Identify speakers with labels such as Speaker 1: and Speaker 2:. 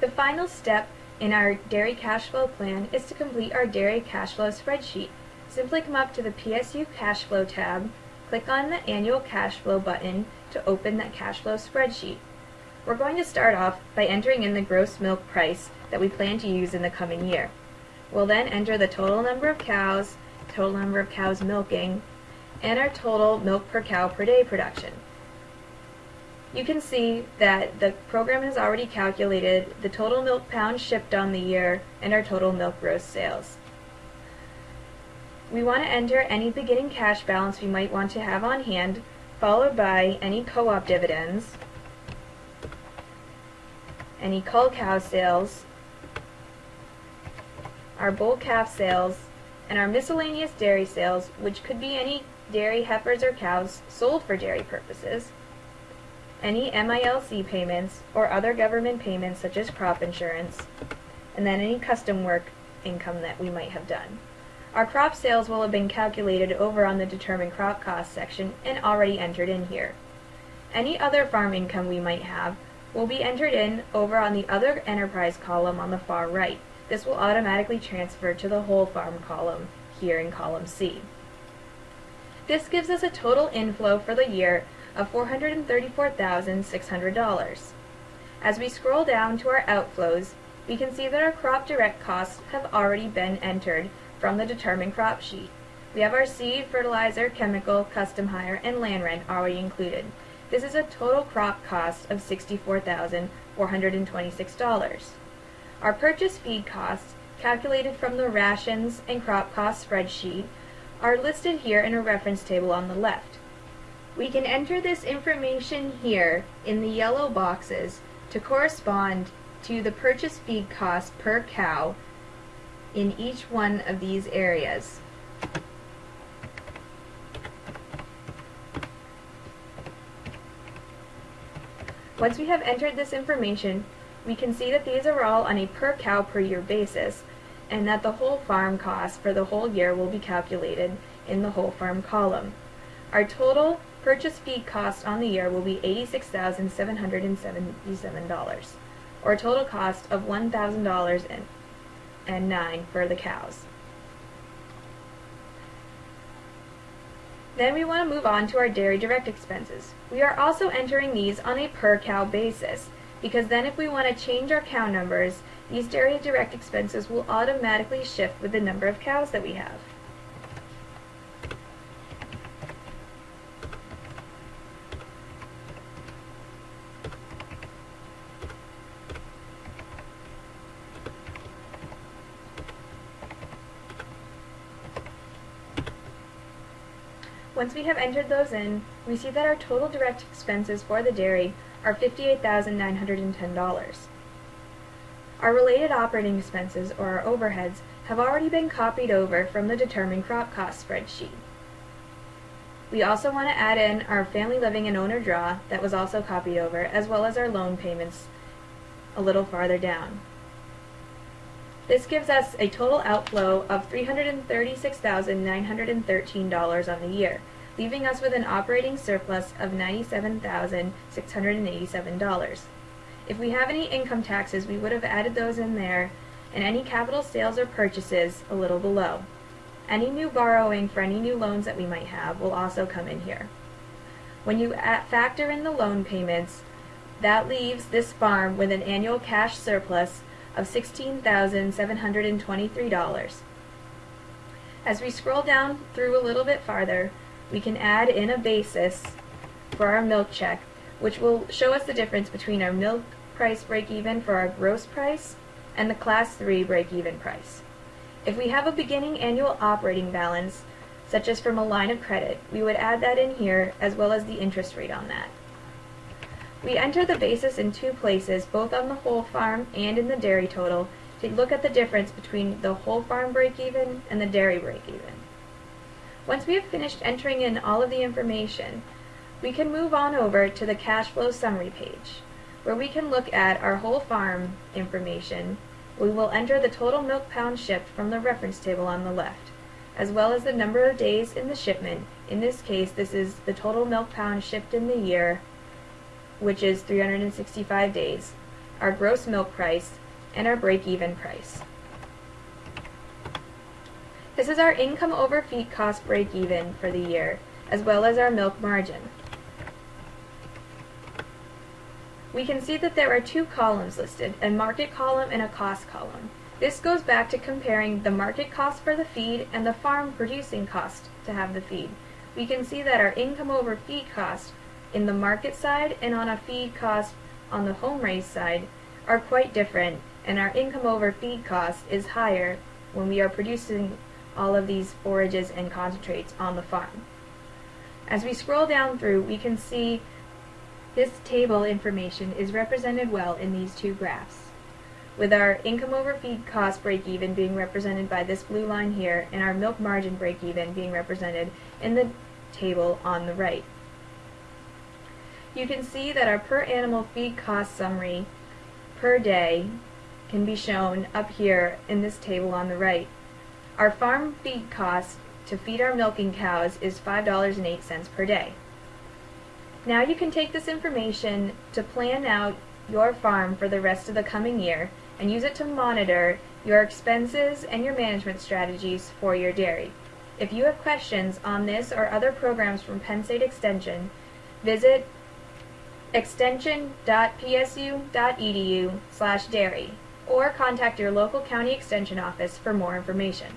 Speaker 1: The final step in our dairy cash flow plan is to complete our dairy cash flow spreadsheet. Simply come up to the PSU cash flow tab, click on the annual cash flow button to open that cash flow spreadsheet. We're going to start off by entering in the gross milk price that we plan to use in the coming year. We'll then enter the total number of cows, total number of cows milking, and our total milk per cow per day production. You can see that the program has already calculated the total milk pounds shipped on the year and our total milk gross sales. We want to enter any beginning cash balance we might want to have on hand, followed by any co-op dividends, any cull cow sales, our bull calf sales, and our miscellaneous dairy sales, which could be any dairy heifers or cows sold for dairy purposes, any MILC payments or other government payments such as crop insurance, and then any custom work income that we might have done. Our crop sales will have been calculated over on the determine crop cost section and already entered in here. Any other farm income we might have will be entered in over on the other enterprise column on the far right. This will automatically transfer to the whole farm column here in column C. This gives us a total inflow for the year of $434,600. As we scroll down to our outflows, we can see that our crop direct costs have already been entered from the determined crop sheet. We have our seed, fertilizer, chemical, custom hire, and land rent already included. This is a total crop cost of $64,426. Our purchase feed costs, calculated from the rations and crop cost spreadsheet, are listed here in a reference table on the left. We can enter this information here in the yellow boxes to correspond to the purchase feed cost per cow in each one of these areas. Once we have entered this information, we can see that these are all on a per cow per year basis and that the whole farm cost for the whole year will be calculated in the whole farm column. Our total purchase feed cost on the year will be $86,777, or a total cost of $1,000 and 9 for the cows. Then we want to move on to our dairy direct expenses. We are also entering these on a per cow basis, because then if we want to change our cow numbers, these dairy direct expenses will automatically shift with the number of cows that we have. Once we have entered those in, we see that our total direct expenses for the dairy are $58,910. Our related operating expenses, or our overheads, have already been copied over from the determined crop cost spreadsheet. We also want to add in our family living and owner draw that was also copied over, as well as our loan payments a little farther down. This gives us a total outflow of $336,913 on the year, leaving us with an operating surplus of $97,687. If we have any income taxes, we would have added those in there, and any capital sales or purchases a little below. Any new borrowing for any new loans that we might have will also come in here. When you factor in the loan payments, that leaves this farm with an annual cash surplus of $16,723. As we scroll down through a little bit farther, we can add in a basis for our milk check, which will show us the difference between our milk price break-even for our gross price and the class 3 break-even price. If we have a beginning annual operating balance, such as from a line of credit, we would add that in here as well as the interest rate on that. We enter the basis in two places, both on the whole farm and in the dairy total, to look at the difference between the whole farm break-even and the dairy break-even. Once we have finished entering in all of the information, we can move on over to the cash flow summary page, where we can look at our whole farm information. We will enter the total milk pound shipped from the reference table on the left, as well as the number of days in the shipment. In this case, this is the total milk pound shipped in the year which is 365 days, our gross milk price, and our break-even price. This is our income over feed cost break-even for the year, as well as our milk margin. We can see that there are two columns listed, a market column and a cost column. This goes back to comparing the market cost for the feed and the farm producing cost to have the feed. We can see that our income over feed cost in the market side and on a feed cost on the home raised side are quite different and our income over feed cost is higher when we are producing all of these forages and concentrates on the farm. As we scroll down through, we can see this table information is represented well in these two graphs, with our income over feed cost break-even being represented by this blue line here, and our milk margin break-even being represented in the table on the right. You can see that our per animal feed cost summary per day can be shown up here in this table on the right. Our farm feed cost to feed our milking cows is $5.08 per day. Now you can take this information to plan out your farm for the rest of the coming year and use it to monitor your expenses and your management strategies for your dairy. If you have questions on this or other programs from Penn State Extension, visit extension.psu.edu slash dairy or contact your local county extension office for more information.